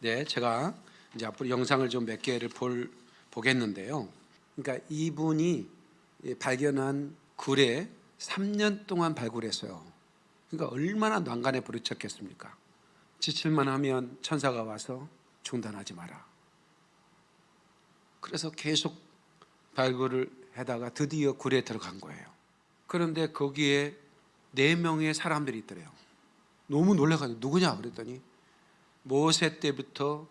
네, 제가 이제 앞으로 영상을 좀 몇 개를 볼 보겠는데요. 그러니까 이분이 예, 발견한 굴에 3년 동안 발굴했어요. 그러니까 얼마나 난간에 부딪혔겠습니까? 지칠만 하면 천사가 와서 중단하지 마라. 그래서 계속 발굴을 하다가 드디어 굴에 들어간 거예요. 그런데 거기에 네 명의 사람들이 있더래요. 너무 놀라가지고 누구냐 그랬더니 모세 때부터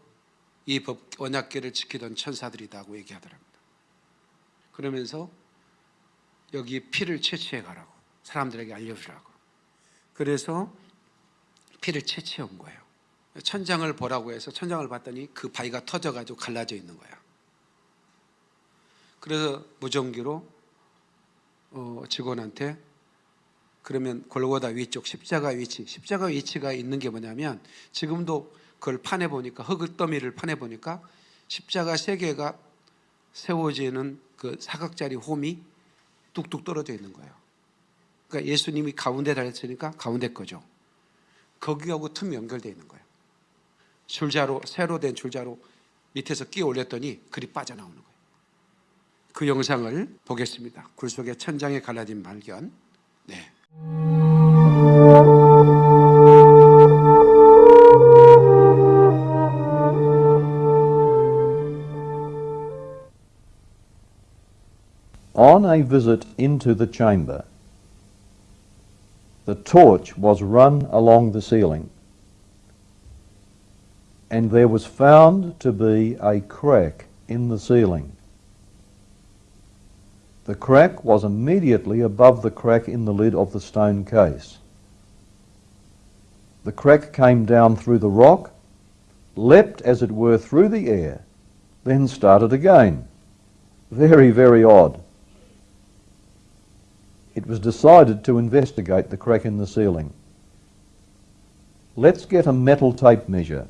이 법 언약계를 지키던 천사들이다고 얘기하더랍니다. 그러면서 여기 피를 채취해 가라고 사람들에게 알려주라고. 그래서 피를 채취해 온 거예요. 천장을 보라고 해서 천장을 봤더니 그 바위가 터져가지고 갈라져 있는 거야. 그래서 무전기로 어, 직원한테 그러면 골고다 위쪽 십자가 위치, 십자가 위치가 있는 게 뭐냐면 지금도 그걸 파내 보니까 흙더미를 파내 보니까 십자가 세 개가 세워지는 그 사각자리 홈이 뚝뚝 떨어져 있는 거예요. 그러니까 예수님이 가운데 달렸으니까 가운데 거죠. 거기하고 틈이 연결되어 있는 거예요. 줄자로 새로 된 줄자로 밑에서 끼워 올렸더니 글이 빠져나오는 거예요. 그 영상을 보겠습니다. 굴 속의 천장에 갈라진 발견. 네. On a visit into the chamber, the torch was run along the ceiling, and there was found to be a crack in the ceiling. The crack was immediately above the crack in the lid of the stone case. The crack came down through the rock, leapt as it were through the air, then started again. Very, very odd. It was decided to investigate the crack in the ceiling. Let's get a metal tape measure,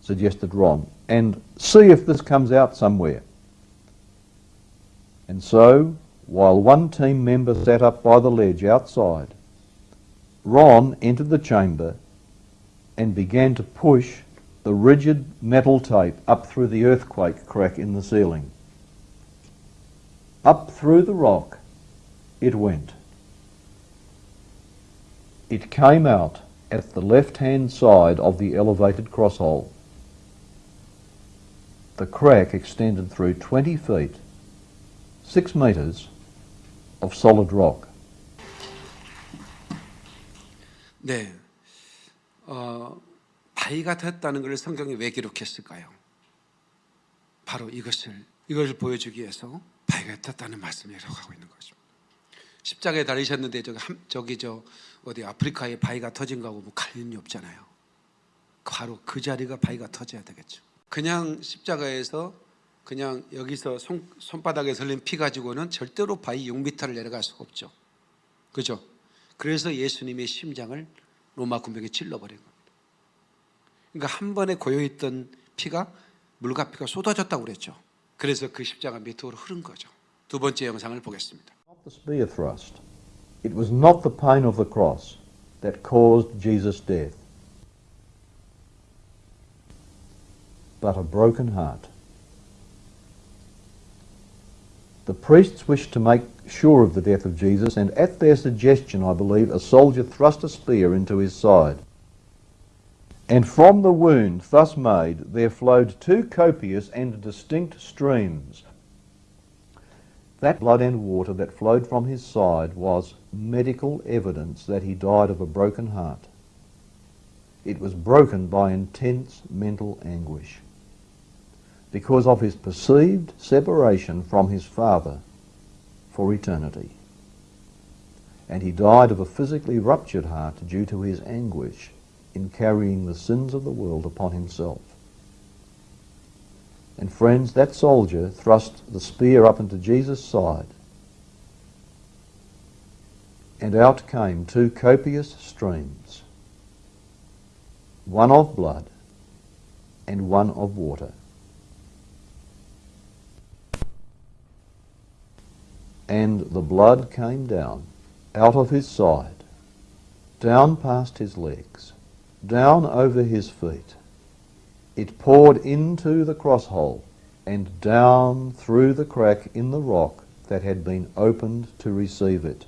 suggested Ron, and see if this comes out somewhere. And so, while one team member sat up by the ledge outside, Ron entered the chamber and began to push the rigid metal tape up through the earthquake crack in the ceiling. Up through the rock it went. It came out at the left-hand side of the elevated crosshole. The crack extended through 20 feet, 6 metres of solid rock. 네. 어, 바위가 됐다는 것을 성경에 왜 기록했을까요? 바로 이것을 이것을 보여주기 위해서 바위가 됐다는 말씀이라고 하고 있는 것입니다. 십자가에 달리셨는데 저기, 한, 저기 저 어디 아프리카에 바위가 터진 거하고 뭐 관련이 없잖아요. 바로 그 자리가 바위가 터져야 되겠죠. 그냥 십자가에서 그냥 여기서 손, 손바닥에 설린 피 가지고는 절대로 바위 6m를 내려갈 수가 없죠. 그죠? 그래서 예수님의 심장을 로마 군병에 찔러버린 겁니다. 그러니까 한 번에 고여있던 피가 물과 피가 쏟아졌다고 그랬죠. 그래서 그 십자가 밑으로 흐른 거죠. 두 번째 영상을 보겠습니다. The spear thrust. It was not the pain of the cross that caused Jesus' death, but a broken heart. The priests wished to make sure of the death of Jesus, and at their suggestion, I believe, a soldier thrust a spear into his side. And from the wound thus made there flowed two copious and distinct streams. That blood and water that flowed from his side was medical evidence that he died of a broken heart. It was broken by intense mental anguish because of his perceived separation from his Father for eternity. And he died of a physically ruptured heart due to his anguish in carrying the sins of the world upon himself. And friends, that soldier thrust the spear up into Jesus' side, and out came two copious streams, one of blood and one of water. And the blood came down out of his side, down past his legs, down over his feet, It poured into the cross hole and down through the crack in the rock that had been opened to receive it,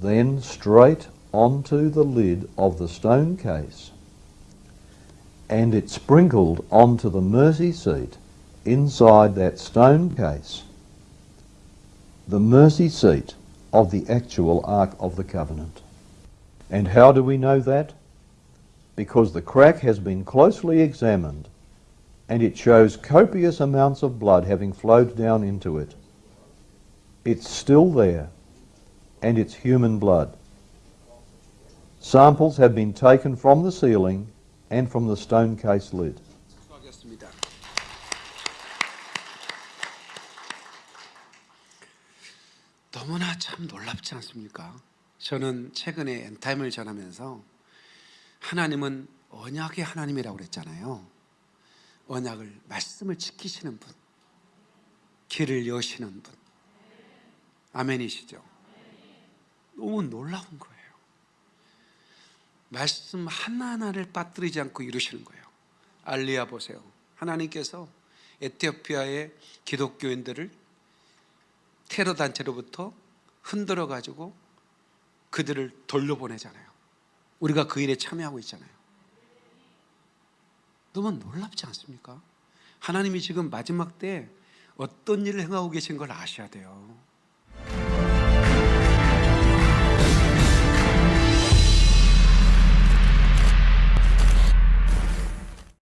then straight onto the lid of the stone case, and it sprinkled onto the mercy seat inside that stone case, the mercy seat of the actual Ark of the Covenant. And how do we know that? Because the crack has been closely examined and it shows copious amounts of blood having flowed down into it. It's still there, and it's human blood. Samples have been taken from the ceiling and from the stone case lid. 수고하겠습니다. 너무나 참 놀랍지 않습니까? 저는 최근에 엔타임을 전하면서 하나님은 언약의 하나님이라고 그랬잖아요. 언약을 말씀을 지키시는 분, 길을 여시는 분. 아멘이시죠? 너무 놀라운 거예요. 말씀 하나하나를 빠뜨리지 않고 이루시는 거예요. 알리야 보세요. 하나님께서 에티오피아의 기독교인들을 테러 단체로부터 흔들어 가지고 그들을 돌려보내잖아요. 우리가 그 일에 참여하고 있잖아요. 너무 놀랍지 않습니까? 하나님이 지금 마지막 때 어떤 일을 행하고 계신 걸 아셔야 돼요.